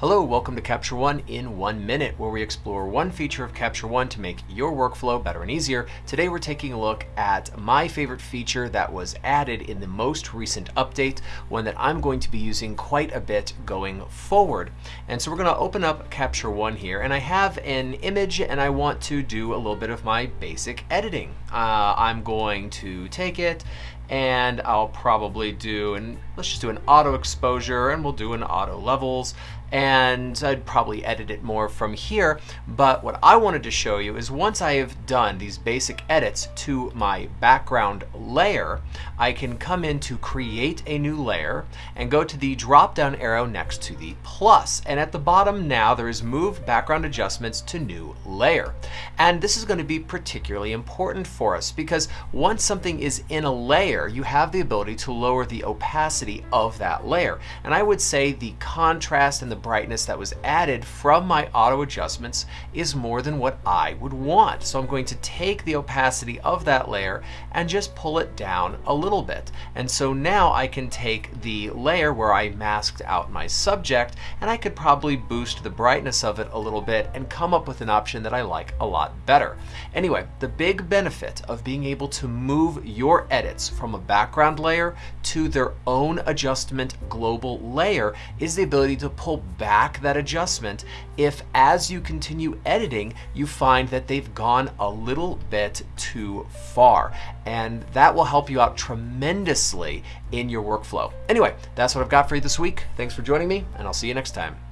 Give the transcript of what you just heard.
Hello, welcome to Capture One in one minute, where we explore one feature of Capture One to make your workflow better and easier. Today we're taking a look at my favorite feature that was added in the most recent update, one that I'm going to be using quite a bit going forward. And so we're going to open up Capture One here, and I have an image and I want to do a little bit of my basic editing. Uh, I'm going to take it and I'll probably do, and let's just do an auto exposure and we'll do an auto levels and I'd probably edit it more from here. But what I wanted to show you is once I have done these basic edits to my background layer, I can come in to create a new layer and go to the drop down arrow next to the plus. And at the bottom now there is move background adjustments to new layer. And this is going to be particularly important for us because once something is in a layer, you have the ability to lower the opacity of that layer. And I would say the contrast and the brightness that was added from my auto adjustments is more than what I would want. So I'm going to take the opacity of that layer and just pull it down a little bit. And so now I can take the layer where I masked out my subject and I could probably boost the brightness of it a little bit and come up with an option that I like a lot better. Anyway, the big benefit of being able to move your edits from a background layer to their own adjustment global layer is the ability to pull back that adjustment if as you continue editing you find that they've gone a little bit too far and that will help you out tremendously in your workflow. Anyway, that's what I've got for you this week. Thanks for joining me and I'll see you next time.